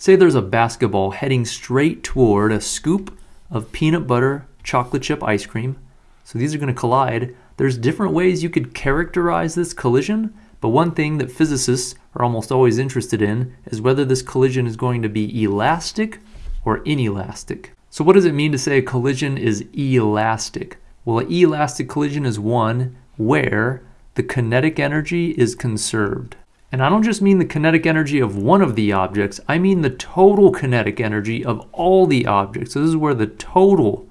Say there's a basketball heading straight toward a scoop of peanut butter chocolate chip ice cream. So these are going to collide. There's different ways you could characterize this collision, but one thing that physicists are almost always interested in is whether this collision is going to be elastic or inelastic. So what does it mean to say a collision is elastic? Well, an elastic collision is one where the kinetic energy is conserved. And I don't just mean the kinetic energy of one of the objects, I mean the total kinetic energy of all the objects. So this is where the total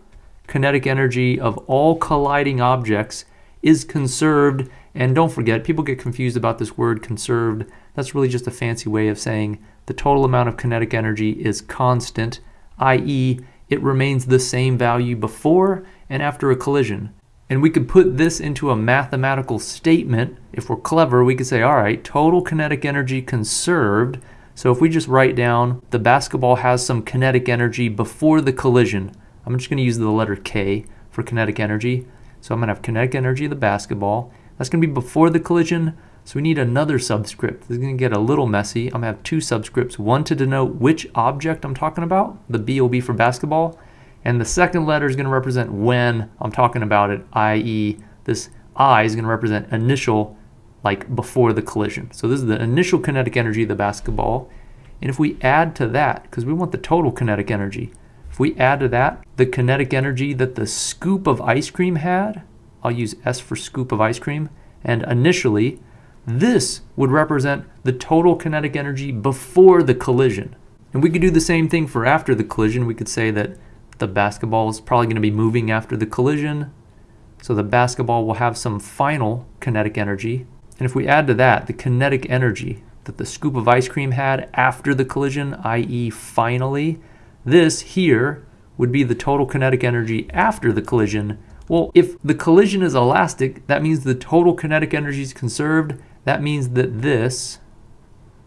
kinetic energy of all colliding objects is conserved. And don't forget, people get confused about this word conserved. That's really just a fancy way of saying the total amount of kinetic energy is constant, i.e., it remains the same value before and after a collision. And we could put this into a mathematical statement. If we're clever, we could say, all right, total kinetic energy conserved. So if we just write down the basketball has some kinetic energy before the collision, I'm just going to use the letter K for kinetic energy. So I'm going to have kinetic energy of the basketball. That's going to be before the collision. So we need another subscript. This is going to get a little messy. I'm going to have two subscripts, one to denote which object I'm talking about. The B will be for basketball. And the second letter is going to represent when I'm talking about it, i.e. this I is going to represent initial, like before the collision. So this is the initial kinetic energy of the basketball. And if we add to that, because we want the total kinetic energy, if we add to that the kinetic energy that the scoop of ice cream had, I'll use S for scoop of ice cream, and initially, this would represent the total kinetic energy before the collision. And we could do the same thing for after the collision. We could say that the basketball is probably going to be moving after the collision. So the basketball will have some final kinetic energy. And if we add to that the kinetic energy that the scoop of ice cream had after the collision, i.e. finally, this here would be the total kinetic energy after the collision. Well, if the collision is elastic, that means the total kinetic energy is conserved. That means that this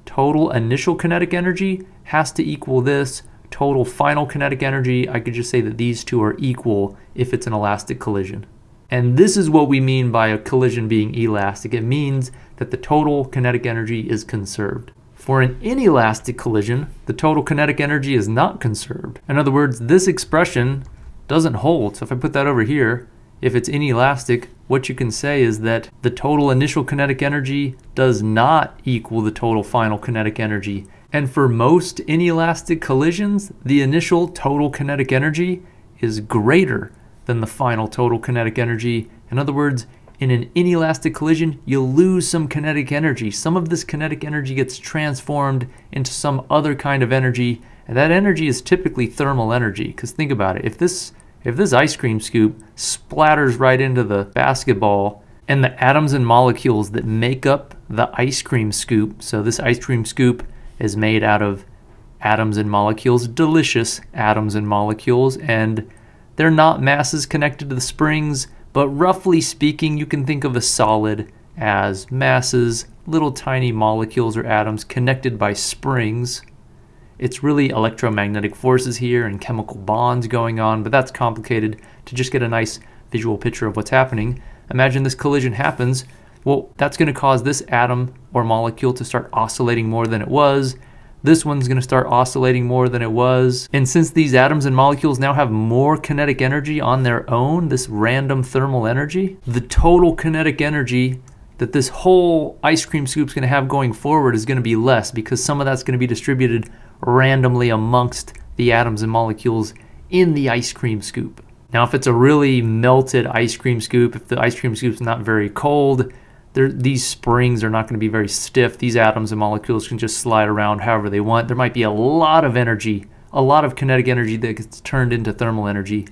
total initial kinetic energy has to equal this total final kinetic energy, I could just say that these two are equal if it's an elastic collision. And this is what we mean by a collision being elastic. It means that the total kinetic energy is conserved. For an inelastic collision, the total kinetic energy is not conserved. In other words, this expression doesn't hold. So if I put that over here, if it's inelastic, what you can say is that the total initial kinetic energy does not equal the total final kinetic energy. And for most inelastic collisions, the initial total kinetic energy is greater than the final total kinetic energy. In other words, in an inelastic collision, you lose some kinetic energy. Some of this kinetic energy gets transformed into some other kind of energy, and that energy is typically thermal energy. Because think about it, if this if this ice cream scoop splatters right into the basketball and the atoms and molecules that make up the ice cream scoop, so this ice cream scoop is made out of atoms and molecules, delicious atoms and molecules, and they're not masses connected to the springs, but roughly speaking, you can think of a solid as masses, little tiny molecules or atoms connected by springs. It's really electromagnetic forces here and chemical bonds going on, but that's complicated to just get a nice visual picture of what's happening. Imagine this collision happens, well, that's going to cause this atom or molecule to start oscillating more than it was. This one's going to start oscillating more than it was. And since these atoms and molecules now have more kinetic energy on their own, this random thermal energy, the total kinetic energy that this whole ice cream scoop is going to have going forward is going to be less because some of that's going to be distributed randomly amongst the atoms and molecules in the ice cream scoop. Now, if it's a really melted ice cream scoop, if the ice cream scoop is not very cold, these springs are not going to be very stiff. These atoms and molecules can just slide around however they want. There might be a lot of energy, a lot of kinetic energy that gets turned into thermal energy.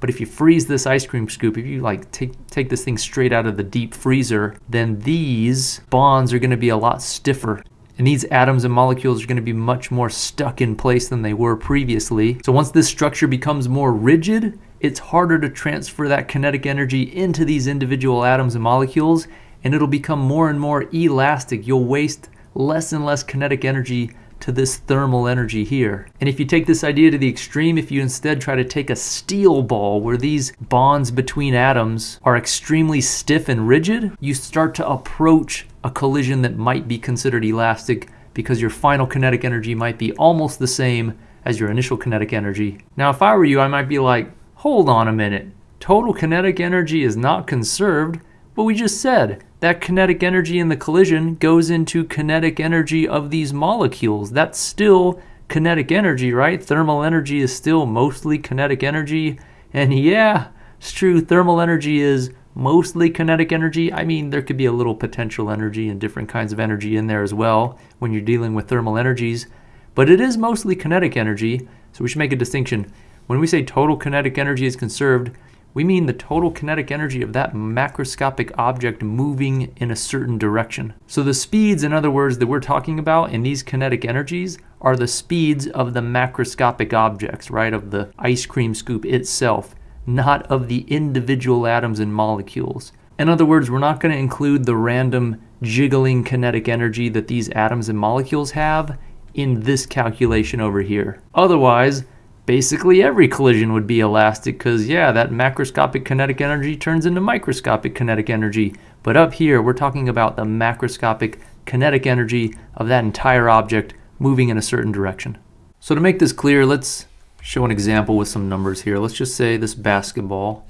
But if you freeze this ice cream scoop, if you like take, take this thing straight out of the deep freezer, then these bonds are going to be a lot stiffer. And these atoms and molecules are going to be much more stuck in place than they were previously. So once this structure becomes more rigid, it's harder to transfer that kinetic energy into these individual atoms and molecules and it'll become more and more elastic. You'll waste less and less kinetic energy to this thermal energy here. And if you take this idea to the extreme, if you instead try to take a steel ball where these bonds between atoms are extremely stiff and rigid, you start to approach a collision that might be considered elastic because your final kinetic energy might be almost the same as your initial kinetic energy. Now, if I were you, I might be like, hold on a minute. Total kinetic energy is not conserved, but we just said that kinetic energy in the collision goes into kinetic energy of these molecules. That's still kinetic energy, right? Thermal energy is still mostly kinetic energy. And yeah, it's true, thermal energy is mostly kinetic energy. I mean, there could be a little potential energy and different kinds of energy in there as well when you're dealing with thermal energies, but it is mostly kinetic energy, so we should make a distinction. When we say total kinetic energy is conserved, we mean the total kinetic energy of that macroscopic object moving in a certain direction. So the speeds, in other words, that we're talking about in these kinetic energies are the speeds of the macroscopic objects, right, of the ice cream scoop itself not of the individual atoms and molecules. In other words, we're not going to include the random jiggling kinetic energy that these atoms and molecules have in this calculation over here. Otherwise, basically every collision would be elastic because, yeah, that macroscopic kinetic energy turns into microscopic kinetic energy. But up here, we're talking about the macroscopic kinetic energy of that entire object moving in a certain direction. So to make this clear, let's show an example with some numbers here. Let's just say this basketball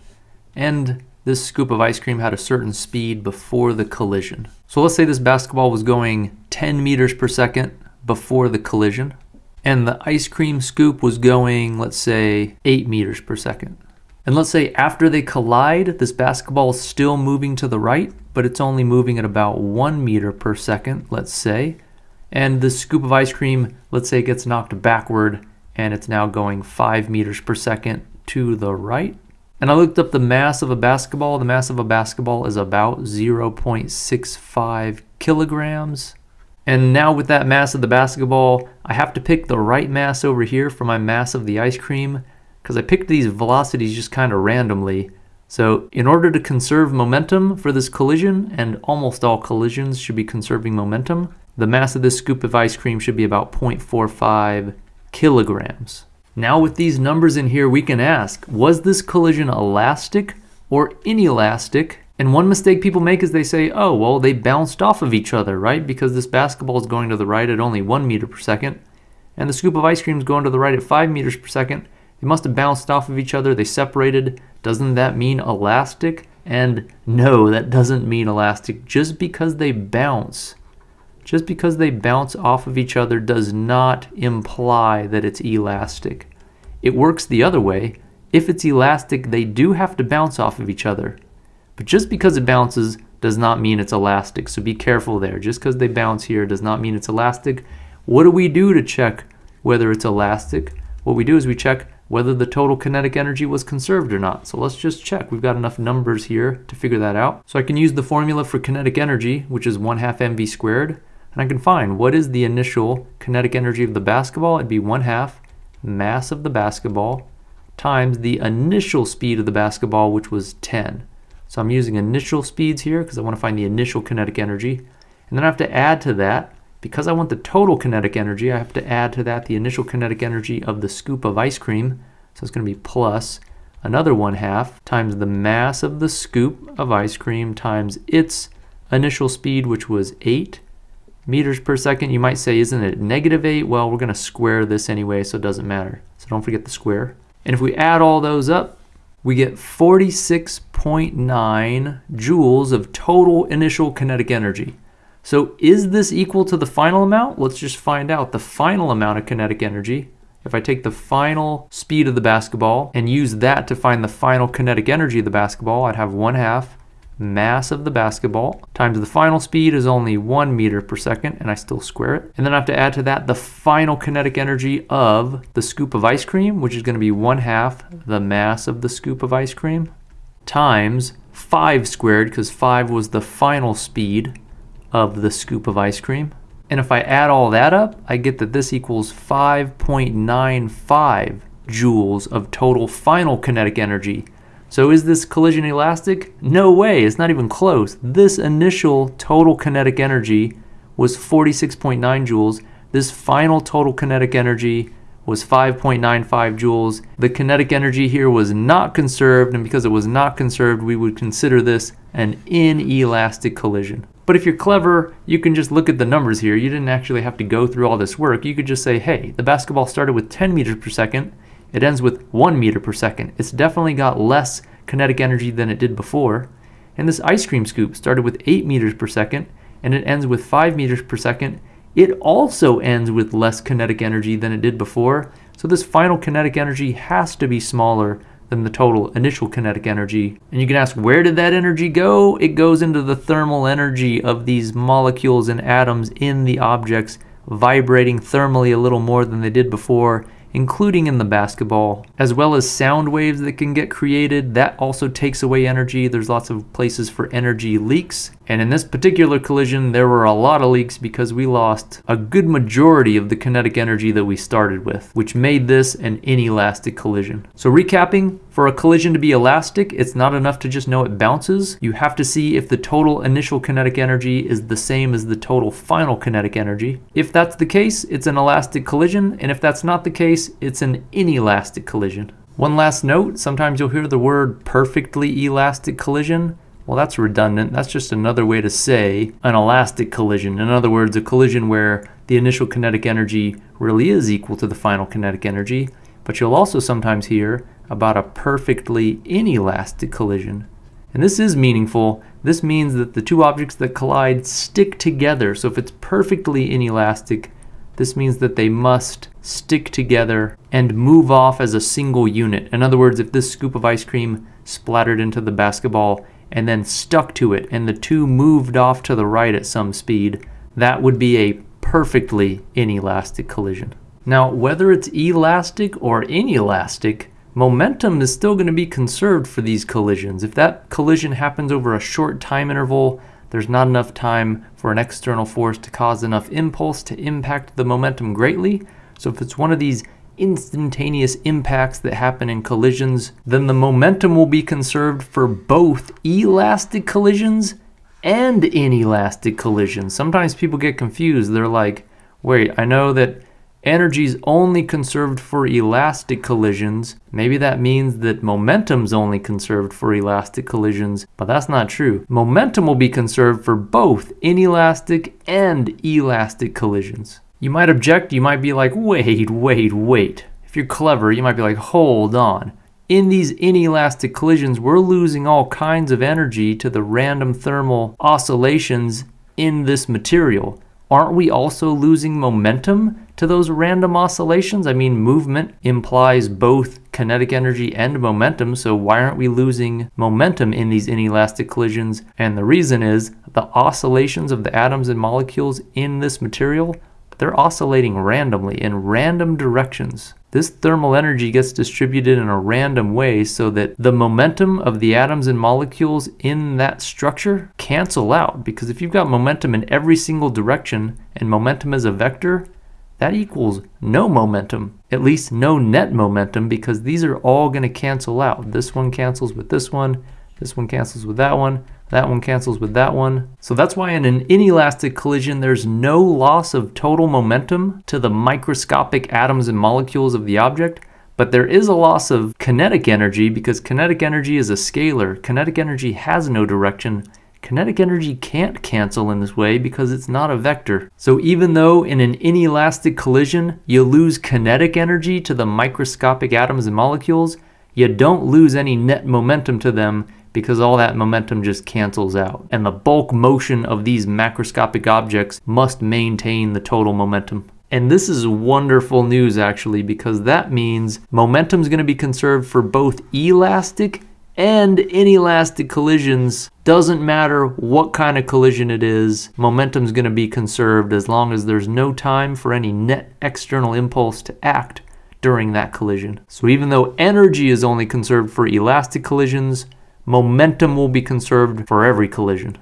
and this scoop of ice cream had a certain speed before the collision. So let's say this basketball was going 10 meters per second before the collision and the ice cream scoop was going, let's say, 8 meters per second. And let's say after they collide, this basketball is still moving to the right, but it's only moving at about 1 meter per second, let's say. And the scoop of ice cream, let's say, gets knocked backward and it's now going 5 meters per second to the right. And I looked up the mass of a basketball. The mass of a basketball is about 0.65 kilograms. And now with that mass of the basketball, I have to pick the right mass over here for my mass of the ice cream because I picked these velocities just kind of randomly. So in order to conserve momentum for this collision, and almost all collisions should be conserving momentum, the mass of this scoop of ice cream should be about 0.45 kilograms. Now with these numbers in here, we can ask, was this collision elastic or inelastic? And one mistake people make is they say, oh, well, they bounced off of each other, right? Because this basketball is going to the right at only one meter per second, and the scoop of ice cream is going to the right at five meters per second. They must have bounced off of each other. They separated. Doesn't that mean elastic? And no, that doesn't mean elastic. Just because they bounce just because they bounce off of each other does not imply that it's elastic. It works the other way. If it's elastic, they do have to bounce off of each other. But just because it bounces does not mean it's elastic, so be careful there. Just because they bounce here does not mean it's elastic. What do we do to check whether it's elastic? What we do is we check whether the total kinetic energy was conserved or not. So let's just check. We've got enough numbers here to figure that out. So I can use the formula for kinetic energy, which is 1 half mv squared. And I can find what is the initial kinetic energy of the basketball. It'd be 1 half mass of the basketball times the initial speed of the basketball, which was 10. So I'm using initial speeds here because I want to find the initial kinetic energy. And then I have to add to that, because I want the total kinetic energy, I have to add to that the initial kinetic energy of the scoop of ice cream. So it's going to be plus another 1 half times the mass of the scoop of ice cream times its initial speed, which was 8 meters per second. You might say, isn't it negative 8? Well, we're going to square this anyway, so it doesn't matter. So don't forget the square. And if we add all those up, we get 46.9 joules of total initial kinetic energy. So is this equal to the final amount? Let's just find out the final amount of kinetic energy. If I take the final speed of the basketball and use that to find the final kinetic energy of the basketball, I'd have 1 half mass of the basketball times the final speed is only one meter per second and I still square it. And then I have to add to that the final kinetic energy of the scoop of ice cream, which is going to be one half the mass of the scoop of ice cream times 5 squared because 5 was the final speed of the scoop of ice cream. And if I add all that up, I get that this equals 5.95 joules of total final kinetic energy so is this collision elastic? No way, it's not even close. This initial total kinetic energy was 46.9 joules. This final total kinetic energy was 5.95 joules. The kinetic energy here was not conserved, and because it was not conserved, we would consider this an inelastic collision. But if you're clever, you can just look at the numbers here. You didn't actually have to go through all this work. You could just say, hey, the basketball started with 10 meters per second. It ends with 1 meter per second. It's definitely got less kinetic energy than it did before. And this ice cream scoop started with 8 meters per second and it ends with 5 meters per second. It also ends with less kinetic energy than it did before. So this final kinetic energy has to be smaller than the total initial kinetic energy. And you can ask, where did that energy go? It goes into the thermal energy of these molecules and atoms in the objects vibrating thermally a little more than they did before including in the basketball, as well as sound waves that can get created. That also takes away energy. There's lots of places for energy leaks. And in this particular collision, there were a lot of leaks because we lost a good majority of the kinetic energy that we started with, which made this an inelastic collision. So recapping, for a collision to be elastic, it's not enough to just know it bounces. You have to see if the total initial kinetic energy is the same as the total final kinetic energy. If that's the case, it's an elastic collision, and if that's not the case, it's an inelastic collision. One last note, sometimes you'll hear the word perfectly elastic collision. Well, that's redundant. That's just another way to say an elastic collision. In other words, a collision where the initial kinetic energy really is equal to the final kinetic energy. But you'll also sometimes hear about a perfectly inelastic collision. And this is meaningful. This means that the two objects that collide stick together. So if it's perfectly inelastic, this means that they must stick together and move off as a single unit. In other words, if this scoop of ice cream splattered into the basketball and then stuck to it and the two moved off to the right at some speed, that would be a perfectly inelastic collision. Now, whether it's elastic or inelastic, momentum is still going to be conserved for these collisions. If that collision happens over a short time interval, there's not enough time for an external force to cause enough impulse to impact the momentum greatly. So if it's one of these instantaneous impacts that happen in collisions, then the momentum will be conserved for both elastic collisions and inelastic collisions. Sometimes people get confused. They're like, wait, I know that Energy is only conserved for elastic collisions. Maybe that means that momentum's only conserved for elastic collisions, but that's not true. Momentum will be conserved for both inelastic and elastic collisions. You might object, you might be like, wait, wait, wait. If you're clever, you might be like, hold on. In these inelastic collisions, we're losing all kinds of energy to the random thermal oscillations in this material aren't we also losing momentum to those random oscillations? I mean, movement implies both kinetic energy and momentum, so why aren't we losing momentum in these inelastic collisions? And the reason is the oscillations of the atoms and molecules in this material, they're oscillating randomly in random directions. This thermal energy gets distributed in a random way so that the momentum of the atoms and molecules in that structure cancel out. Because if you've got momentum in every single direction and momentum is a vector, that equals no momentum, at least no net momentum, because these are all going to cancel out. This one cancels with this one, this one cancels with that one, that one cancels with that one. So that's why in an inelastic collision, there's no loss of total momentum to the microscopic atoms and molecules of the object, but there is a loss of kinetic energy because kinetic energy is a scalar. Kinetic energy has no direction. Kinetic energy can't cancel in this way because it's not a vector. So even though in an inelastic collision you lose kinetic energy to the microscopic atoms and molecules, you don't lose any net momentum to them because all that momentum just cancels out. And the bulk motion of these macroscopic objects must maintain the total momentum. And this is wonderful news actually because that means momentum is going to be conserved for both elastic and inelastic collisions. Doesn't matter what kind of collision it is, momentum is going to be conserved as long as there's no time for any net external impulse to act during that collision. So even though energy is only conserved for elastic collisions, momentum will be conserved for every collision.